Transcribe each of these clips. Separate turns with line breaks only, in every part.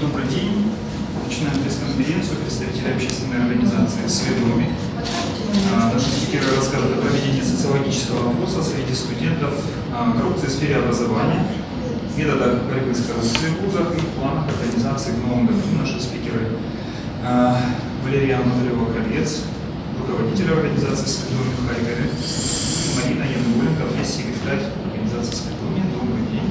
добрый день. Начинаем пресс-конференцию представителей общественной организации «Сведоми». А, Наши спикеры расскажут о проведении социологического опроса среди студентов о коррупции в сфере образования, методах борьбы с коррупцией в вузах и планах организации в новом году. Наши спикеры а, Валерия Анатольева-Кровец, руководитель организации «Сведоми» в Харькове, Марина Януленко, пресс-секретарь организации «Сведоми». Добрый день.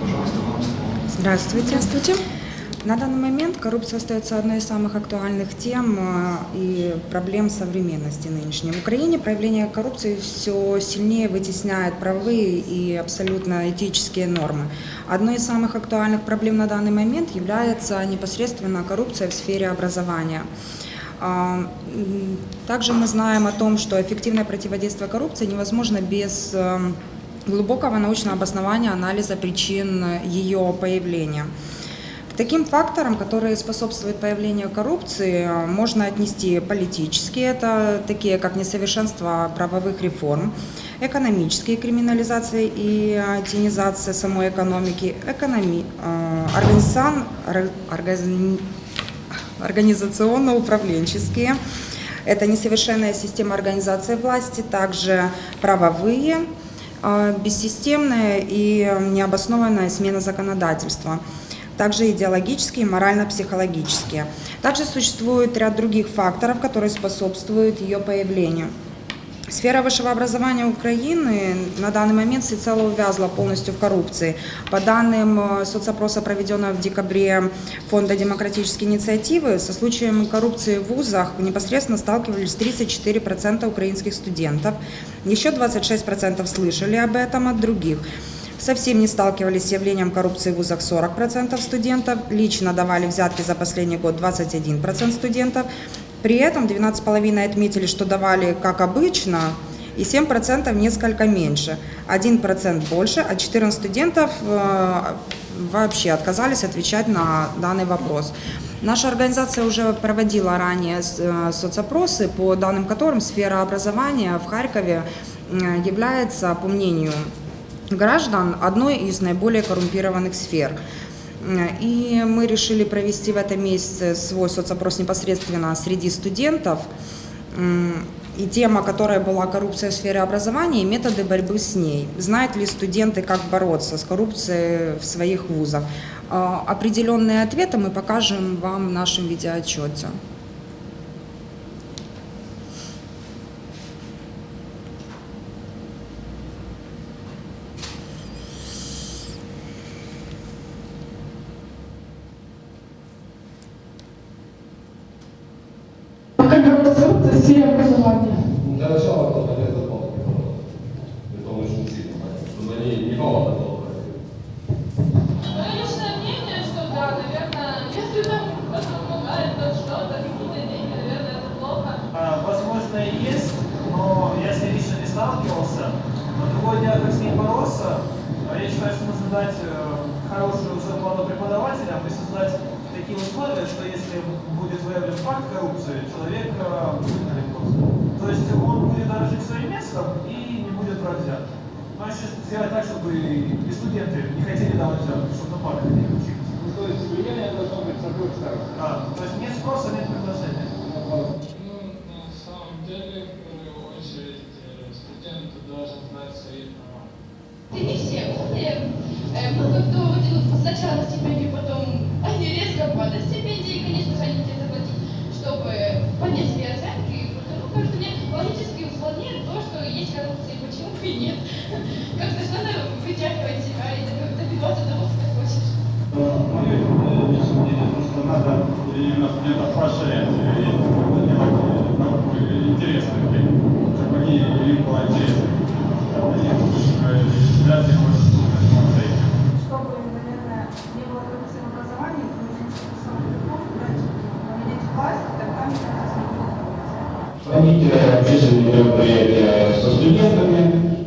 Пожалуйста, вам слово.
Здравствуйте. Здравствуйте. На данный момент коррупция остается одной из самых актуальных тем э, и проблем современности нынешней. В Украине проявление коррупции все сильнее вытесняет правовые и абсолютно этические нормы. Одной из самых актуальных проблем на данный момент является непосредственно коррупция в сфере образования. А, Также мы знаем о том, что эффективное противодействие коррупции невозможно без э, глубокого научного обоснования анализа причин ее появления. Таким факторам, которые способствуют появлению коррупции, можно отнести политические, это такие как несовершенство правовых реформ, экономические криминализация и тенизация самой экономики, экономи, э, организацион- ор- органи- организационно-управленческие, это несовершенная система организации власти, также правовые, э, бессистемная и необоснованная смена законодательства также идеологические и морально-психологические. Также существует ряд других факторов, которые способствуют ее появлению. Сфера высшего образования Украины на данный момент всецело увязла полностью в коррупции. По данным э, соцопроса, проведенного в декабре Фонда демократической инициативы, со случаями коррупции в вузах непосредственно сталкивались 34% украинских студентов. Еще 26% слышали об этом от других. Совсем не сталкивались с явлением коррупции в вузах 40% студентов, лично давали взятки за последний год 21% студентов. При этом 12,5% отметили, что давали как обычно, и 7% несколько меньше. 1% больше, а 14 студентов э, вообще отказались отвечать на данный вопрос. Наша организация уже проводила ранее э, соцопросы, по данным которым сфера образования в Харькове э, является, по мнению граждан одной из наиболее коррумпированных сфер. И мы решили провести в этом месяце свой соцопрос непосредственно среди студентов. И тема, которая была коррупция в сфере образования и методы борьбы с ней. Знают ли студенты, как бороться с коррупцией в своих вузах? А, Определенные ответы мы покажем вам в нашем видеоотчете.
За сфере образования?
Для начала на этот пол. Это очень сильно. Чтобы они не было.
Мое личное мнение, что да, наверное, если там кто-то помогает, то что-то, какие-то деньги, наверное, это плохо.
А, есть, но я с ней лично не сталкивался. Но другое дело, как с ней бороться, А я считаю, что нужно дать э, хорошую зарплату преподавателям и такие условия, что если будет выявлен факт коррупции, человек э, выгнали просто. То есть он будет дорожить своим местом и не будет. Ну, а еще сделать так, чтобы и студенты не хотели давать взятки, чтобы на парах не учились.
Ну, то есть влияние должно быть с обоих сторон.
А, то есть нет спроса, нет предложения.
Ну, на самом деле, в первую очередь, э, студент должен знать свои права.
И не все умные. Э, Много кто вот сначала стипендию, потом они резко падают стипендии, и, конечно же, они тебе заплатить, чтобы поднять свои оценки. Потому кажется, мне логически сложнее то, что есть коррупция, почему бы и нет. Как-то же надо вытягивать себя и добив- добиваться того, что ты хочешь.
Мое личное мнение, то, что надо именно студентов поощрять, и делать науку интересной, чтобы они, им было интересно. Они вряд ли хочет слушать смотреть.
чтобы, наверное, не было коррупции в образовании, нужно самый поменять власть, тогда мне кажется, не будет коррупции.
Э, общественные мероприятия со студентами,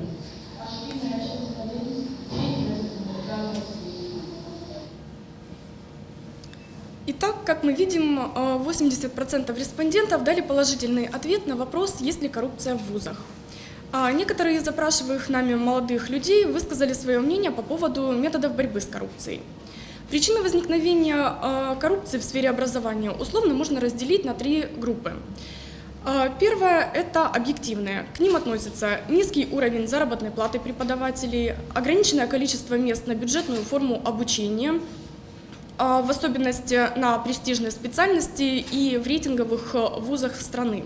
Итак, как мы видим, э, 80% респондентов дали положительный ответ на вопрос, есть ли коррупция в вузах. А некоторые из опрашиваемых нами молодых людей высказали свое мнение по поводу методов борьбы с коррупцией. Причины возникновения э, коррупции в сфере образования условно можно разделить на три группы. Э, Первое – это объективные. К ним относятся низкий уровень заработной платы преподавателей, ограниченное количество мест на бюджетную форму обучения, а, в особенности на престижные специальности и в рейтинговых э, вузах страны.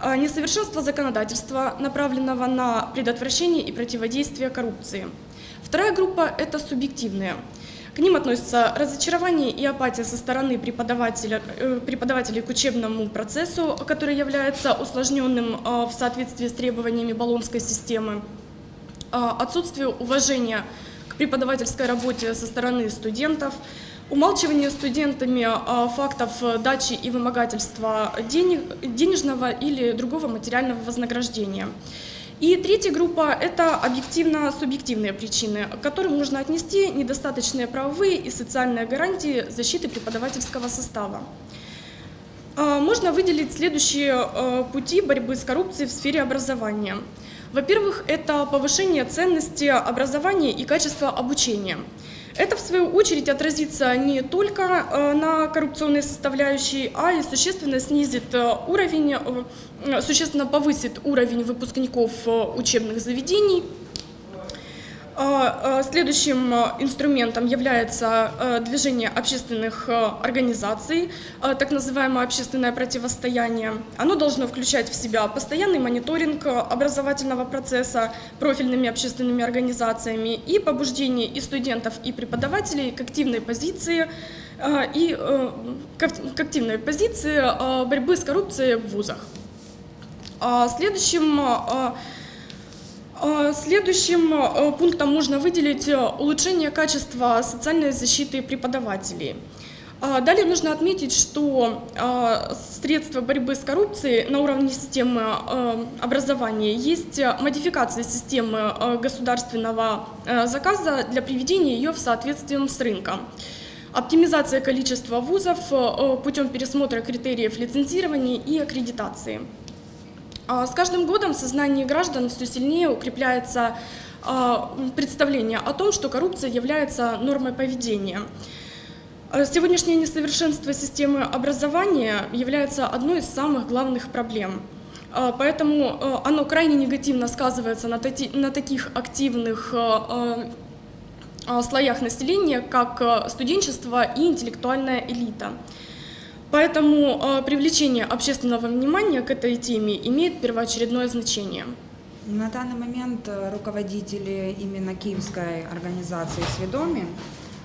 А, Несовершенство законодательства, направленного на предотвращение и противодействие коррупции. Вторая группа – это субъективные. К ним относятся разочарование и апатия со стороны преподавателя, э, преподавателей к учебному процессу, который является усложненным э, в соответствии с требованиями баллонской системы, а, отсутствие уважения к преподавательской работе со стороны студентов, умалчивание студентами фактов дачи и вымогательства денег, денежного или другого материального вознаграждения. И третья группа – это объективно-субъективные причины, к которым нужно отнести недостаточные правовые и социальные гарантии защиты преподавательского состава. А, Можно выделить следующие э, пути борьбы с коррупцией в сфере образования. Во-первых, это повышение ценности образования и качества обучения. Это, в свою очередь, отразится не только э, на коррупционной составляющей, а и существенно снизит э, уровень, э, существенно повысит уровень выпускников учебных заведений. А, а, Следующим а, инструментом является движение общественных организаций, так называемое общественное противостояние. Оно должно включать в себя постоянный мониторинг образовательного процесса профильными общественными организациями и побуждение и студентов, и преподавателей к активной позиции и э, к ак- к активной позиции борьбы с коррупцией в вузах. Следующим Следующим э, пунктом можно выделить э, улучшение качества социальной защиты преподавателей. Далее нужно отметить, что средства борьбы с коррупцией на уровне системы э, образования есть э, модификация системы э, государственного э, заказа для приведения ее в соответствие с рынком. Оптимизация количества вузов э, путем пересмотра критериев лицензирования и аккредитации. А С каждым годом в сознании граждан все сильнее укрепляется а, представление о том, что коррупция является нормой поведения. А Сегодняшнее несовершенство системы образования является одной из самых главных проблем. А, Поэтому а, оно крайне негативно сказывается на, на таких активных а, слоях населения, как студенчество и интеллектуальная элита. Поэтому э, привлечение общественного внимания к этой теме имеет первоочередное значение.
На данный момент э, руководители именно Киевской организации «Сведоми»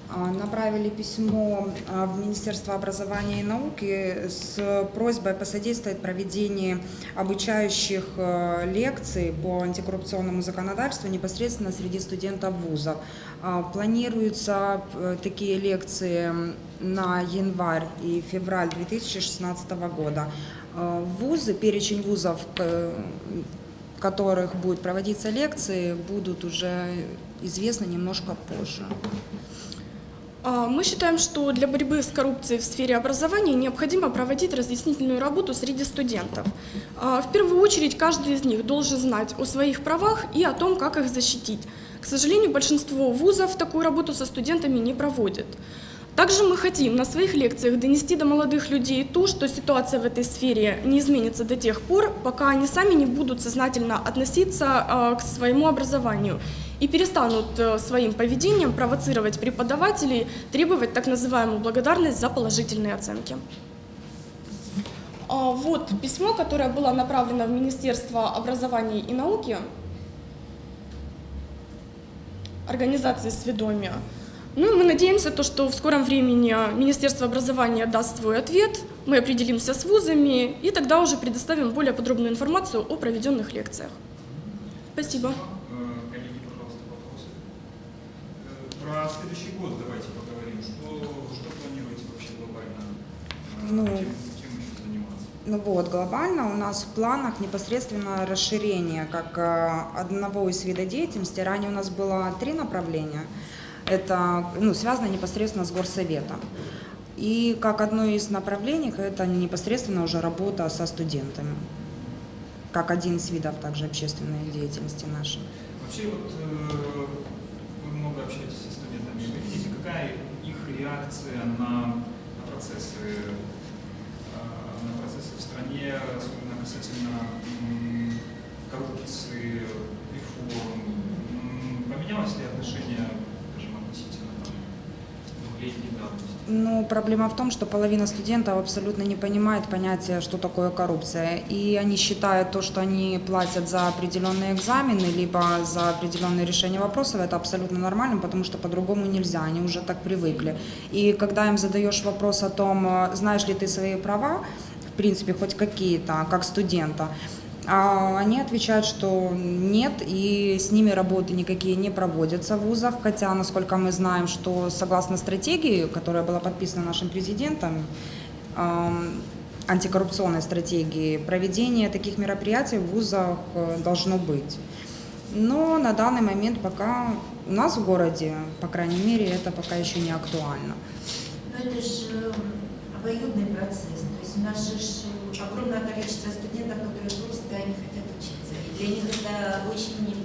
э, направили письмо э, в Министерство образования и науки с просьбой посодействовать проведению обучающих э, лекций по антикоррупционному законодательству непосредственно среди студентов вузов. Планируются э, такие лекции на январь и февраль 2016 года. Э, Вузы, перечень вузов, к- в которых будут проводиться лекции, будут уже известны немножко позже.
А, Мы считаем, что для борьбы с коррупцией в сфере образования необходимо проводить разъяснительную работу среди студентов. А, В первую очередь каждый из них должен знать о своих правах и о том, как их защитить. К сожалению, большинство вузов такую работу со студентами не проводит. Также мы хотим на своих лекциях донести до молодых людей то, что ситуация в этой сфере не изменится до тех пор, пока они сами не будут сознательно относиться а, к своему образованию и перестанут э, своим поведением провоцировать преподавателей, требовать так называемую благодарность за положительные оценки. А, Вот письмо, которое было направлено в Министерство образования и науки организации «Сведомия». Ну, мы надеемся, то, что в скором времени Министерство образования даст свой ответ, мы определимся с вузами и тогда уже предоставим более подробную информацию о проведенных лекциях. Спасибо.
Э, Коллеги, пожалуйста, вопросы. Э, Про следующий год давайте поговорим. Что, что планируете вообще глобально? Э,
Ну,
чем, чем еще заниматься?
Ну вот, глобально у нас в планах непосредственно расширение как э, одного из видов деятельности. Ранее у нас было три направления. Это ну, связано непосредственно с горсоветом. И как одно из направлений, это непосредственно уже работа со студентами. Как один из видов также общественной деятельности нашей.
Вообще вот э, вы много общаетесь со студентами. Вы видите, какая их реакция на, на процессы, э, на процессы в стране, особенно касательно коррупции, реформ? Поменялось ли отношение,
Ну, проблема в том, что половина студентов абсолютно не понимает понятия, что такое коррупция. И они считают то, что они платят за определенные экзамены, либо за определенные решения вопросов, это абсолютно нормально, потому что по-другому нельзя, они уже так привыкли. И когда им задаешь вопрос о том, э, знаешь ли ты свои права, в принципе, хоть какие-то, как студента, а они отвечают, что нет, и с ними работы никакие не проводятся в вузах, хотя, насколько мы знаем, что согласно стратегии, которая была подписана нашим президентом, антикоррупционной стратегии, проведение таких мероприятий в вузах э, должно быть. Но на данный момент пока у нас в городе, по крайней мере, это пока еще не актуально.
Но это же обоюдный процесс. То есть у нас же огромное количество студентов, которые просто не хотят учиться. И для них это очень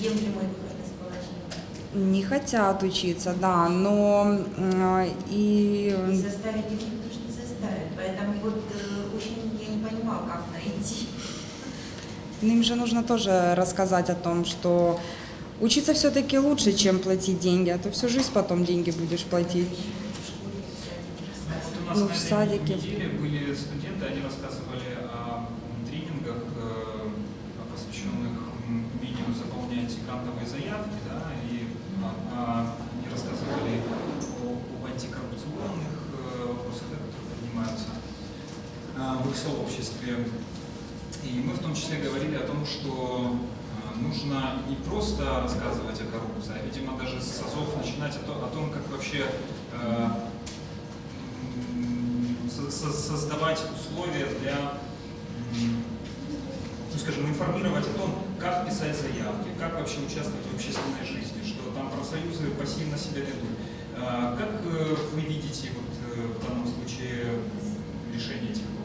неприемлемый выход из положения.
Не хотят учиться, да, но э, и
И заставить их никто же не заставит. Поэтому вот э, очень я не понимаю, как найти.
Ну, Им же нужно тоже рассказать о том, что учиться все-таки лучше, чем платить деньги, а то всю жизнь потом деньги будешь платить.
Нас
Ну, в садике.
неделе были студенты, они рассказывали о м, тренингах, э, посвященных м, умению заполнять грантовые заявки, да, и а, а, они рассказывали о- об антикоррупционных э, вопросах, да, которые поднимаются а, в их сообществе. И мы в том числе говорили о том, что а, нужно не просто рассказывать о коррупции, а, видимо, даже с азов начинать о, о том, как вообще э, создавать условия для, ну, скажем, информировать о том, как писать заявки, как вообще участвовать в общественной жизни, что там профсоюзы пассивно себя ведут. А, Как э, вы видите вот, э, в данном случае решение этих?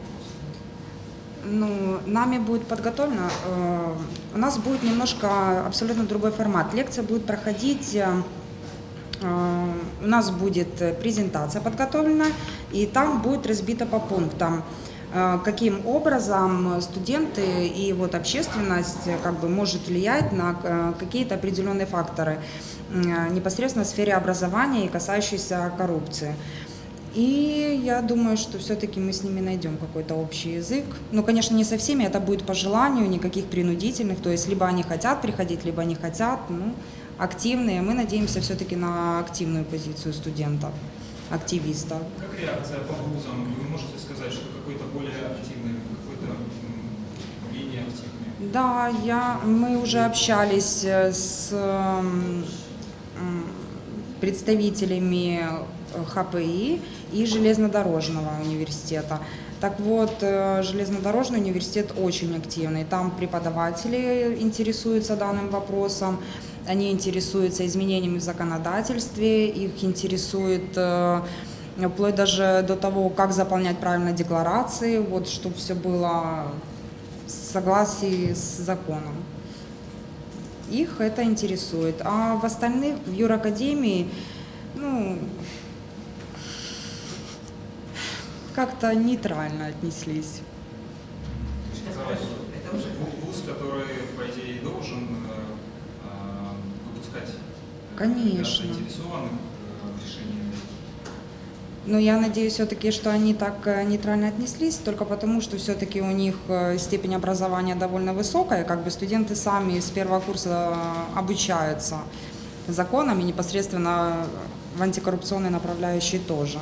Ну, нами будет подготовлено, э, у нас будет немножко абсолютно другой формат. Лекция будет проходить, э, э, у нас будет презентация подготовлена, и там будет разбито по пунктам, э, каким образом студенты и вот общественность э, как бы может влиять на какие-то определенные факторы непосредственно в сфере образования и касающиеся коррупции. И я думаю, что все-таки мы с ними найдем какой-то общий язык. Ну, конечно, не со всеми, это будет по желанию, никаких принудительных. То есть либо они хотят приходить, либо не хотят. Ну, активные. Мы надеемся все-таки на активную позицию студентов, активистов.
Как реакция по вузам? Вы можете сказать, что какой-то более активный, какой-то менее активный?
Да, я, мы уже общались э, с м, м, представителями ХПИ и железнодорожного университета. Так вот, э, железнодорожный университет очень активный. Там преподаватели интересуются данным вопросом, они интересуются изменениями в законодательстве, их интересует э, вплоть даже до того, как заполнять правильно декларации, вот, чтобы все было в согласии с законом. Их это интересует. А в остальных, в юракадемии, ну, как-то нейтрально отнеслись.
Это уже
ву- вуз, который, по идее, должен э, э, выпускать э,
Конечно.
заинтересованных э, в решении
Но я надеюсь все-таки, что они так нейтрально отнеслись, только потому, что все-таки у них степень образования довольно высокая, как бы студенты сами с первого курса обучаются законам и непосредственно в антикоррупционной направляющей тоже.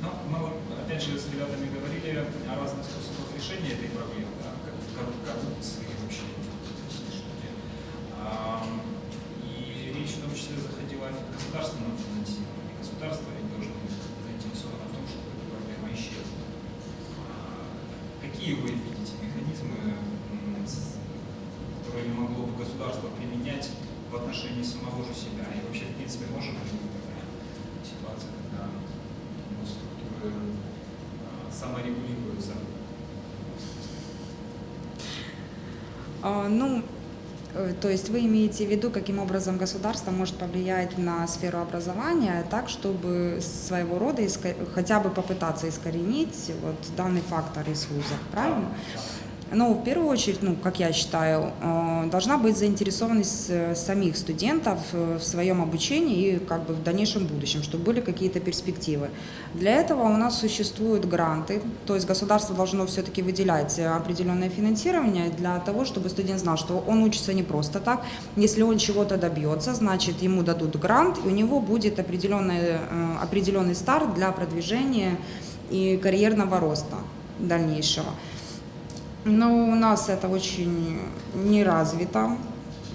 Ну, мы вот, опять же, с ребятами говорили о разных решения этой проблемы, да, как коррупции вообще. И речь в том числе заходила о государственном финансировании. Государство ведь должно быть заинтересовано в том, чтобы эта проблема исчезла. А, Какие вы видите механизмы, которые могло бы государство применять в отношении самого же себя? И вообще, в принципе, может быть такая ситуация, когда структуры а, саморегулируются.
А, Ну, Э, То есть вы имеете в виду, каким образом государство может повлиять на сферу образования так, чтобы своего рода иска- хотя бы попытаться искоренить вот данный фактор из вузов, правильно? Ну, в первую очередь, ну, как я считаю, э, должна быть заинтересованность э, самих студентов э, в своем обучении и как бы в дальнейшем будущем, чтобы были какие-то перспективы. Для этого у нас существуют гранты, то есть государство должно все-таки выделять определенное финансирование для того, чтобы студент знал, что он учится не просто так. Если он чего-то добьется, значит, ему дадут грант, и у него будет определенный, определенный старт для продвижения и карьерного роста дальнейшего. Но у нас это очень не развито.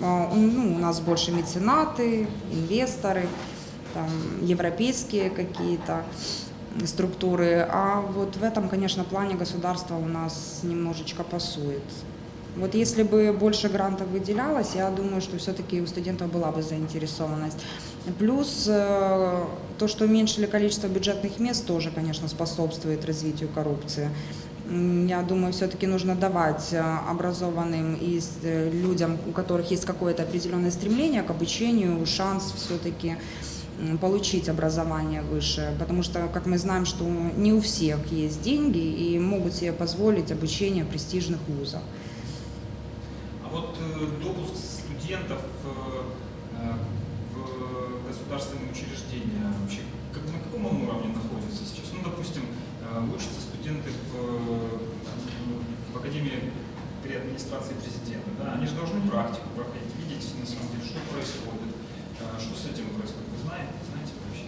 А, Ну, у нас больше меценаты, инвесторы, там, европейские какие-то структуры. А вот в этом, конечно, плане государство у нас немножечко пасует. Вот если бы больше грантов выделялось, я думаю, что все-таки у студентов была бы заинтересованность. Плюс э, то, что уменьшили количество бюджетных мест, тоже, конечно, способствует развитию коррупции. Я думаю, все-таки нужно давать э, образованным и э, людям, у которых есть какое-то определенное стремление к обучению, шанс все-таки получить образование высшее, потому что, как мы знаем, что не у всех есть деньги и могут себе позволить обучение в престижных вузах.
А вот э, допуск студентов в государственные учреждения вообще на каком он уровне находится сейчас? Ну, допустим, учатся студенты Академии при администрации президента. Да? Они же должны практику проходить, видеть на самом деле, что происходит, э, что с этим происходит. Вы знаете, знаете вообще?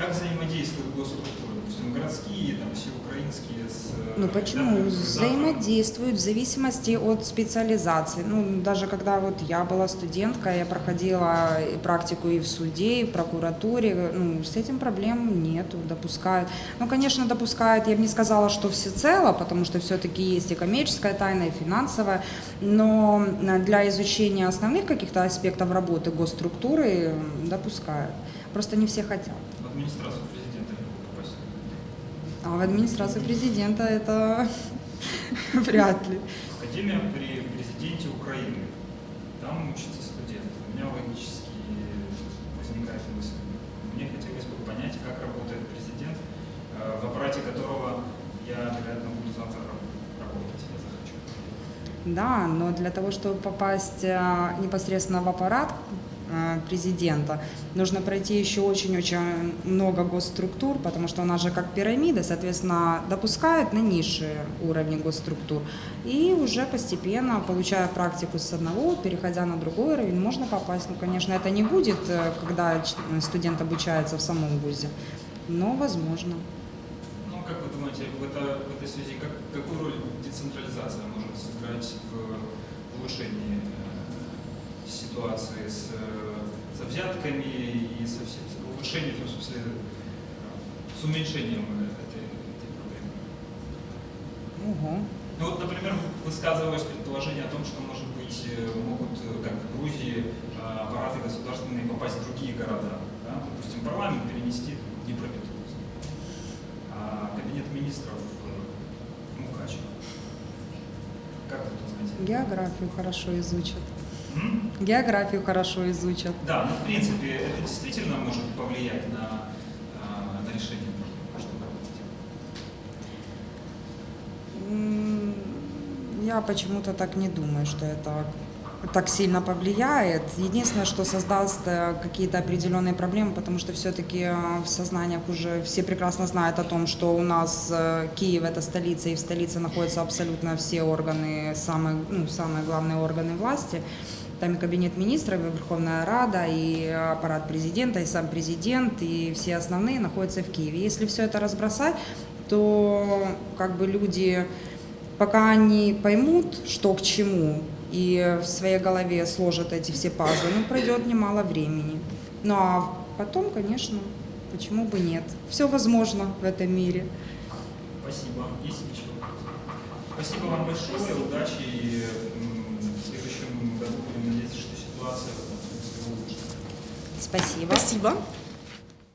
Как взаимодействуют госструктуры? Допустим, городские, там, все украинские с... э,
Ну почему?
да,
Взаимодействуют в зависимости от специализации. Ну, даже когда вот я была студенткой, я проходила практику и в суде, и в прокуратуре, ну, с этим проблем нету, допускают. Ну, конечно, допускают, я бы не сказала, что всецело, потому что все-таки есть и коммерческая тайна, и финансовая, но для изучения основных каких-то аспектов работы госструктуры допускают. Просто не все хотят.
Администрацию президента не могут попасть.
А в администрации президента это вряд ли.
Академия при президенте Украины. Там учатся студенты. У меня логически возникает мысль. Мне хотелось бы понять, как работает президент, э, в аппарате которого я, вероятно, буду завтра работать, я захочу.
Да, но для того, чтобы попасть э, непосредственно в аппарат президента, нужно пройти еще очень-очень много госструктур, потому что у нас же как пирамида, соответственно, допускают на низшие уровни госструктур. И уже постепенно, получая практику с одного, переходя на другой уровень, можно попасть. Ну, конечно, это не будет, э, когда студент обучается в самом вузе, но возможно.
Ну, как вы думаете, в, это- в этой связи, как, какую роль децентрализация может сыграть в улучшении э, ситуации с, э, со взятками и со всем, с улучшением, в смысле, э, с уменьшением этой, этой проблемы?
Ого.
Ну вот, например, высказывалось предположение о том, что, может быть, э, могут, э, как в Грузии, э, аппараты государственные попасть в другие города. Да? Допустим, парламент перенести в Днепропетровск, а кабинет министров э, в Мукачево. Как вы думаете?
Географию хорошо изучат. Географию хорошо изучат.
Да, ну в принципе, это действительно может повлиять на, а, на решение.
М, Я почему-то так не думаю, что это так сильно повлияет. Единственное, что создаст э, какие-то определенные проблемы, потому что все-таки в сознаниях уже все прекрасно знают о том, что у нас э, Киев это столица, и в столице находятся абсолютно все органы, самые, ну, самые главные органы власти. Там и кабинет министров, и Верховная Рада, и аппарат президента, и сам президент, и все основные находятся в Киеве. Если все это разбросать, то как бы люди, пока они поймут, что к чему, и в своей голове сложат эти все пазлы, ну, пройдет немало времени. Ну, а потом, конечно, почему бы нет? Все возможно в этом мире.
Спасибо. Есть еще вопросы? Спасибо вам большое, удачи. И м, в следующем году будем надеяться, что ситуация улучшена.
Спасибо.
Спасибо.